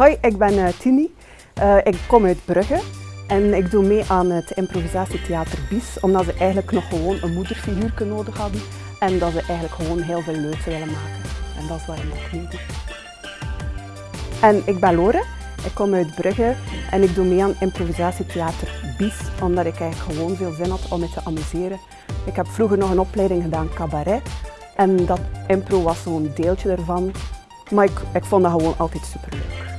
Hoi, ik ben eh, Tini. Eh, ik kom uit Brugge en ik doe mee aan het improvisatietheater Bies, omdat ze eigenlijk nog gewoon een moederfiguur nodig hadden en dat ze eigenlijk gewoon heel veel leuks willen maken. En dat is waarom ik mee doe. En ik ben Lore, ik kom uit Brugge en ik doe mee aan improvisatietheater Bies, omdat ik eigenlijk gewoon veel zin had om me te amuseren. Ik heb vroeger nog een opleiding gedaan cabaret en dat impro was zo'n deeltje ervan. Maar ik, ik vond dat gewoon altijd superleuk.